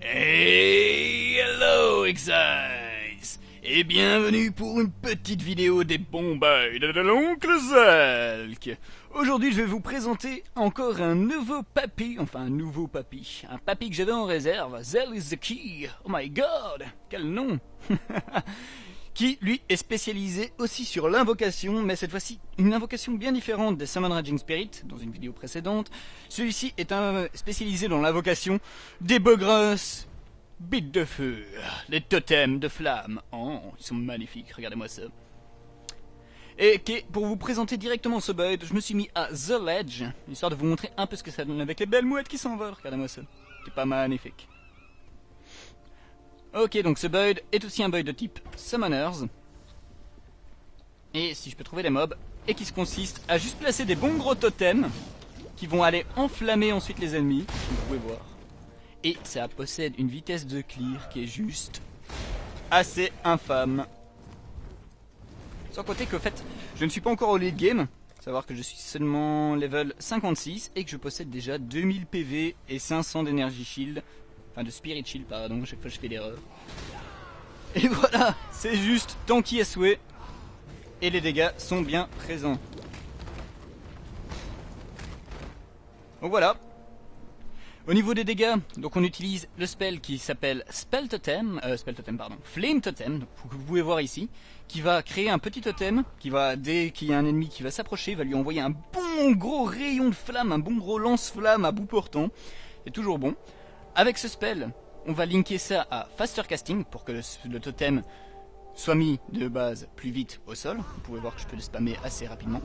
Hey, hello Exiles. Et bienvenue pour une petite vidéo des bons de l'oncle Zelk Aujourd'hui je vais vous présenter encore un nouveau papy, enfin un nouveau papy, un papy que j'avais en réserve, Zel is the key, oh my god, quel nom qui lui est spécialisé aussi sur l'invocation, mais cette fois-ci une invocation bien différente des Summon Raging Spirit, dans une vidéo précédente. Celui-ci est un spécialisé dans l'invocation des grosses bites de feu, les totems de flamme. Oh, ils sont magnifiques, regardez-moi ça. Et pour vous présenter directement ce build, je me suis mis à The Ledge, histoire de vous montrer un peu ce que ça donne avec les belles mouettes qui s'envolent. Regardez-moi ça, c'est pas magnifique. Ok, donc ce build est aussi un build de type Summoners. Et si je peux trouver des mobs, et qui se consiste à juste placer des bons gros totems qui vont aller enflammer ensuite les ennemis, vous pouvez voir. Et ça possède une vitesse de clear qui est juste assez infâme. Sans côté qu'au fait, je ne suis pas encore au late game, savoir que je suis seulement level 56 et que je possède déjà 2000 PV et 500 d'énergie shield, Enfin, de Spirit Shield, pardon, chaque fois je fais l'erreur. Et voilà, c'est juste tanky à souhait. Et les dégâts sont bien présents. Donc voilà. Au niveau des dégâts, donc on utilise le spell qui s'appelle Spell Totem, euh, Spell Totem pardon, Flame Totem, que vous pouvez voir ici, qui va créer un petit totem, qui va, dès qu'il y a un ennemi qui va s'approcher, va lui envoyer un bon gros rayon de flamme, un bon gros lance-flamme à bout portant. C'est toujours bon. Avec ce spell, on va linker ça à Faster Casting pour que le, totem soit mis de base plus vite au sol. Vous pouvez voir que je peux le spammer assez rapidement.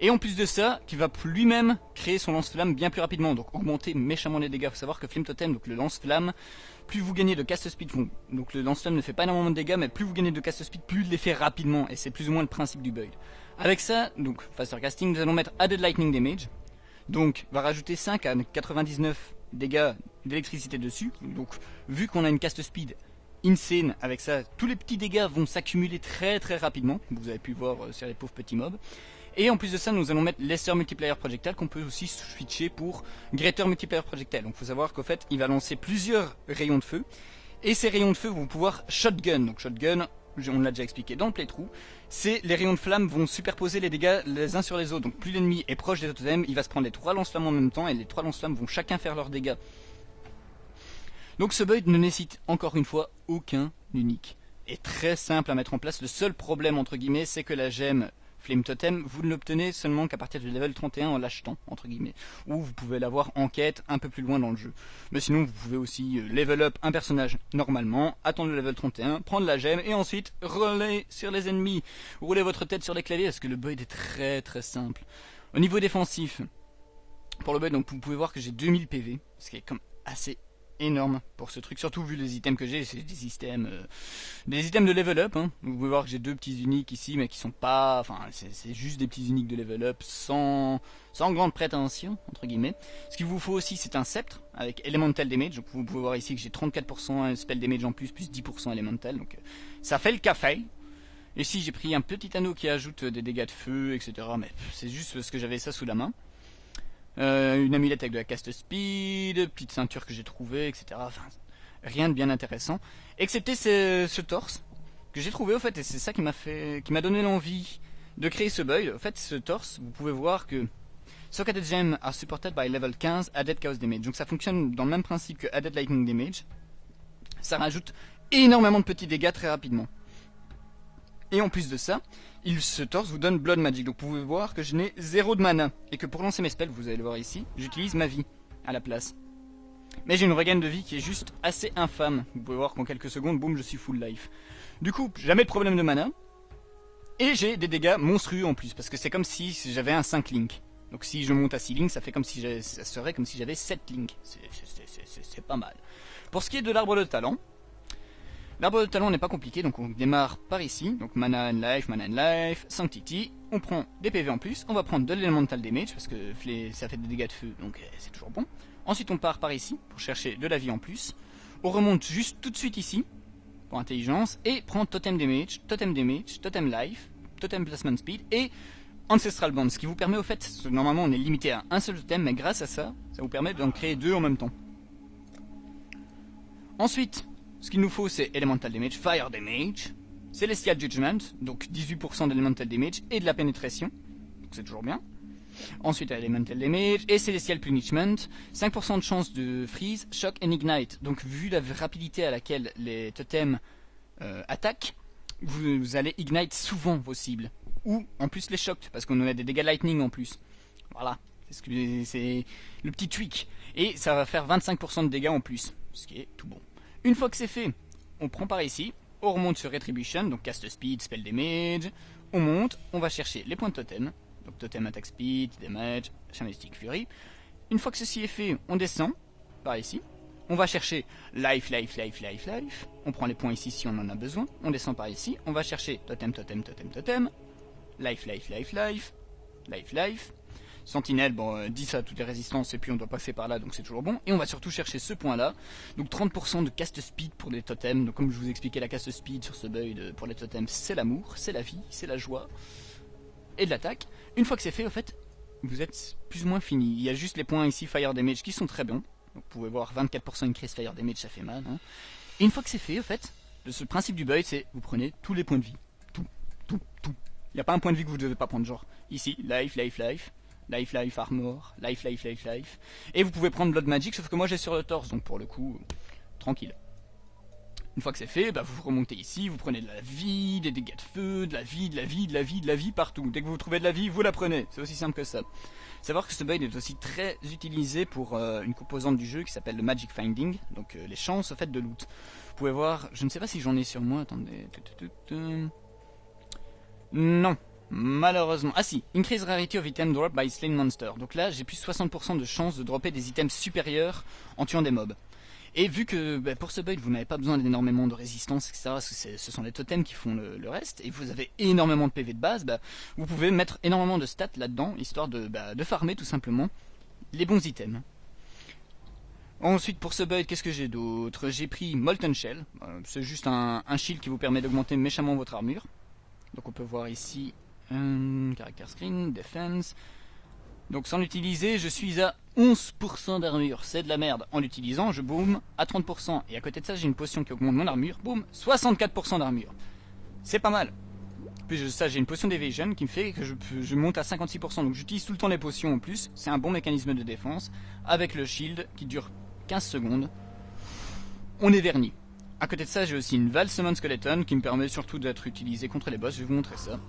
Et en plus de ça, qui va lui-même créer son lance-flamme bien plus rapidement, donc augmenter méchamment les dégâts. Il faut savoir que Flame Totem, donc le lance-flamme, plus vous gagnez de cast speed, donc le lance-flamme ne fait pas énormément de dégâts, mais plus vous gagnez de cast speed, plus il les fait rapidement, et c'est plus ou moins le principe du build. Avec ça, donc Faster Casting, nous allons mettre Added Lightning Damage, donc va rajouter 5 à 99 dégâts d'électricité dessus. Donc vu qu'on a une cast speed insane avec ça, tous les petits dégâts vont s'accumuler très très rapidement. Vous avez pu voir euh, sur les pauvres petits mobs. Et en plus de ça, nous allons mettre Lesser Multiplier Projectile qu'on peut aussi switcher pour Greater Multiplier Projectile. Donc il faut savoir qu'au fait, il va lancer plusieurs rayons de feu. Et ces rayons de feu vont pouvoir shotgun. Donc shotgun, on l'a déjà expliqué dans le playthrough, c'est les rayons de flamme vont superposer les dégâts les uns sur les autres. Donc plus l'ennemi est proche des totems, il va se prendre les trois lance-flammes en même temps et les trois lance-flammes vont chacun faire leurs dégâts. Donc ce build ne nécessite encore une fois aucun unique. Et très simple à mettre en place. Le seul problème entre guillemets c'est que la gemme Flame Totem, vous ne l'obtenez seulement qu'à partir du level 31 en l'achetant, entre guillemets. Ou vous pouvez l'avoir en quête un peu plus loin dans le jeu. Mais sinon, vous pouvez aussi euh, level up un personnage normalement, attendre le level 31, prendre la gemme, et ensuite rouler sur les ennemis. Rouler votre tête sur les claviers, parce que le build est très très simple. Au niveau défensif, pour le build, donc vous pouvez voir que j'ai 2000 PV, ce qui est comme assez énorme pour ce truc, surtout vu les items que j'ai, c'est des items euh, des items de level up. Hein. Vous pouvez voir que j'ai deux petits uniques ici, mais qui sont pas, enfin c'est juste des petits uniques de level up sans sans grande prétention entre guillemets. Ce qu'il vous faut aussi, c'est un sceptre avec elemental damage. Donc vous pouvez voir ici que j'ai 34% spell damage en plus, plus 10% elemental, donc euh, ça fait le café. Ici j'ai pris un petit anneau qui ajoute des dégâts de feu, etc. Mais c'est juste parce que j'avais ça sous la main. Euh, une amulette avec de la cast speed, petite ceinture que j'ai trouvée, etc. Enfin, rien de bien intéressant. Excepté ce, torse que j'ai trouvé au fait, et c'est ça qui m'a fait, qui m'a donné l'envie de créer ce build. Au fait, ce torse, vous pouvez voir que Socketed Gem are supported by level 15 Added Chaos Damage. Donc ça fonctionne dans le même principe que Added Lightning Damage. Ça rajoute énormément de petits dégâts très rapidement. Et en plus de ça, il se torse vous donne Blood Magic. Donc vous pouvez voir que je n'ai zéro de mana. Et que pour lancer mes spells, vous allez le voir ici, j'utilise ma vie à la place. Mais j'ai une regain de vie qui est juste assez infâme. Vous pouvez voir qu'en quelques secondes, boum, je suis full life. Du coup, jamais de problème de mana. Et j'ai des dégâts monstrueux en plus, parce que c'est comme si j'avais un 5 link. Donc si je monte à 6 links, ça fait comme si ça serait comme si j'avais 7 links. C'est pas mal. Pour ce qui est de l'arbre de talent, L'arbre de talent n'est pas compliqué, donc on démarre par ici, donc mana and life, mana and life, sanctity, on prend des PV en plus, on va prendre de l'elemental damage, parce que ça fait des dégâts de feu, donc euh, c'est toujours bon. Ensuite on part par ici, pour chercher de la vie en plus, on remonte juste tout de suite ici, pour intelligence, et prend totem damage, totem damage, totem life, totem placement speed, et Ancestral Bond, ce qui vous permet au fait, normalement on est limité à un seul totem, mais grâce à ça, ça vous permet d'en créer deux en même temps. Ensuite, ce qu'il nous faut c'est Elemental Damage, Fire Damage, Celestial Judgment, donc 18% d'Elemental Damage et de la pénétration, donc c'est toujours bien. Ensuite Elemental Damage et Celestial Punishment, 5% de chance de freeze, shock and ignite. Donc vu la rapidité à laquelle les totems euh, attaquent, vous, allez ignite souvent vos cibles. Ou en plus les chocs, parce qu'on a des dégâts lightning en plus. Voilà, c'est le petit tweak. Et ça va faire 25% de dégâts en plus, ce qui est tout bon. Une fois que c'est fait, on prend par ici, on remonte sur Retribution, donc cast speed, spell damage, on monte, on va chercher les points de totem, donc totem attack speed, damage, Shamanistic fury. Une fois que ceci est fait, on descend par ici, on va chercher life, life, life, life, life. On prend les points ici si on en a besoin. On descend par ici. On va chercher totem, totem, totem, totem. Life, life, life, life. Life, life. Sentinelle, bon, euh, 10 à toutes les résistances et puis on doit passer par là donc c'est toujours bon. Et on va surtout chercher ce point là. Donc 30% de cast speed pour les totems. Donc comme je vous expliquais la cast speed sur ce build pour les totems c'est l'amour, c'est la vie, c'est la joie. Et de l'attaque. Une fois que c'est fait au fait, vous êtes plus ou moins fini. Il y a juste les points ici fire damage qui sont très bons. Vous pouvez voir 24% increase fire damage, ça fait mal. Hein. Et une fois que c'est fait, au fait, le principe du build, c'est vous prenez tous les points de vie. Tout, tout, tout. Il n'y a pas un point de vie que vous ne devez pas prendre, genre ici, life, life, life, life, life, armor, life, life, life, life. Et vous pouvez prendre Blood Magic, sauf que moi j'ai sur le torse, donc pour le coup, tranquille. Une fois que c'est fait, bah vous remontez ici, vous prenez de la vie, des dégâts de feu, de la vie, de la vie, de la vie, de la vie partout. Dès que vous trouvez de la vie, vous la prenez. C'est aussi simple que ça. Savoir que ce build est aussi très utilisé pour euh, une composante du jeu qui s'appelle le Magic Finding, donc euh, les chances au fait de loot. Vous pouvez voir, je ne sais pas si j'en ai sur moi, attendez. Non, malheureusement. Ah si, Increase Rarity of Item Drop by Slain Monster. Donc là, j'ai plus 60% de chances de dropper des items supérieurs en tuant des mobs. Et vu que bah, pour ce build vous n'avez pas besoin d'énormément de résistance, etc., ce sont les totems qui font le, reste, et vous avez énormément de PV de base, bah, vous pouvez mettre énormément de stats là-dedans, histoire de, bah, de farmer tout simplement les bons items. Ensuite pour ce build, qu'est-ce que j'ai d'autre? J'ai pris Molten Shell, euh, c'est juste un, shield qui vous permet d'augmenter méchamment votre armure. Donc on peut voir ici, un character screen, defense, donc sans l'utiliser, je suis à 11% d'armure. C'est de la merde. En l'utilisant, je boom à 30%. Et à côté de ça, j'ai une potion qui augmente mon armure. Boum, 64% d'armure. C'est pas mal. Puis ça, j'ai une potion d'evasion qui me fait que je, monte à 56%. Donc j'utilise tout le temps les potions en plus. C'est un bon mécanisme de défense. Avec le shield qui dure 15 secondes. On est verni. À côté de ça, j'ai aussi une Val Summon Skeleton qui me permet surtout d'être utilisé contre les boss. Je vais vous montrer ça.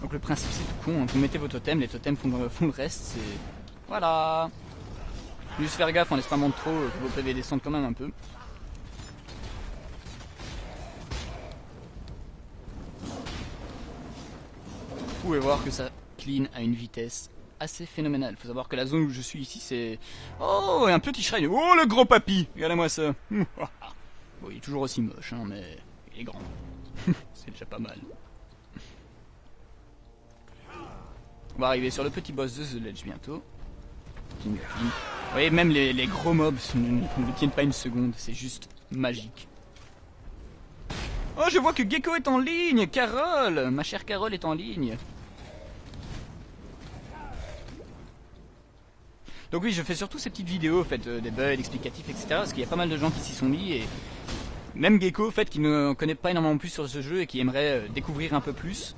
Donc le principe c'est tout con, hein. vous mettez vos totems, les totems font, le reste, c'est... Voilà Juste faire gaffe, laisse pas monter trop, que vos PV descendent quand même un peu. Vous pouvez voir que ça clean à une vitesse assez phénoménale. Faut savoir que la zone où je suis ici c'est... Oh, un petit shrine Oh le gros papy Regardez-moi ça Bon, il est toujours aussi moche, hein, mais il est grand. c'est déjà pas mal. On va arriver sur le petit boss de The Ledge bientôt. Vous voyez, même les, gros mobs ne, tiennent pas une seconde, c'est juste magique. Oh, je vois que Gecko est en ligne Carole Ma chère Carole est en ligne Donc oui, je fais surtout ces petites vidéos, fait, euh, des bugs explicatifs, etc. Parce qu'il y a pas mal de gens qui s'y sont mis et même Gecko, fait, qui ne connaît pas énormément plus sur ce jeu et qui aimerait euh, découvrir un peu plus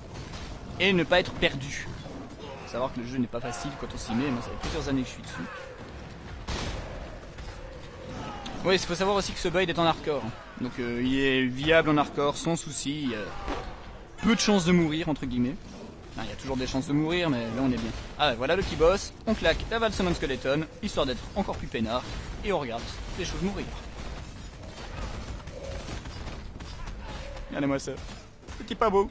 et ne pas être perdu savoir que le jeu n'est pas facile quand on s'y met, moi ça fait plusieurs années que je suis dessus. Oui, il faut savoir aussi que ce build est en hardcore. Donc euh, il est viable en hardcore sans souci. Il y a peu de chances de mourir, entre guillemets. il y a toujours des chances de mourir, mais là on est bien. Ah voilà le petit boss, on claque la Val Summon Skeleton, histoire d'être encore plus peinard, et on regarde les choses mourir. Regardez-moi ça. Petit pas beau.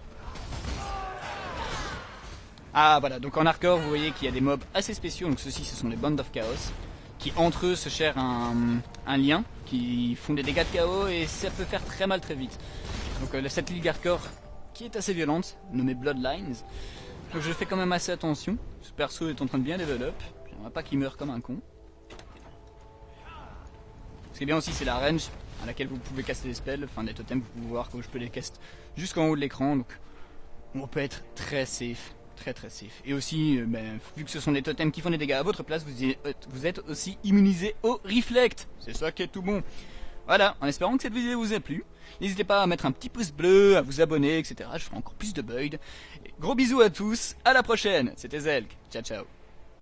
Ah voilà, donc en hardcore vous voyez qu'il y a des mobs assez spéciaux, donc ceux-ci ce sont les Band of Chaos, qui entre eux se cherchent un, lien, qui font des dégâts de chaos et ça peut faire très mal très vite. Donc euh, cette ligue hardcore qui est assez violente, nommée Bloodlines, donc je fais quand même assez attention, ce perso est en train de bien level j'aimerais pas qu'il meure comme un con. Ce qui est bien aussi c'est la range à laquelle vous pouvez caster des spells, enfin des totems, vous pouvez voir que je peux les caster jusqu'en haut de l'écran, donc on peut être très safe très très safe. Et aussi, euh, ben, vu que ce sont des totems qui font des dégâts à votre place, vous, êtes aussi immunisé au reflect. C'est ça qui est tout bon. Voilà, en espérant que cette vidéo vous a plu. N'hésitez pas à mettre un petit pouce bleu, à vous abonner, etc. Je ferai encore plus de bugs. gros bisous à tous, à la prochaine. C'était Zelk. Ciao ciao.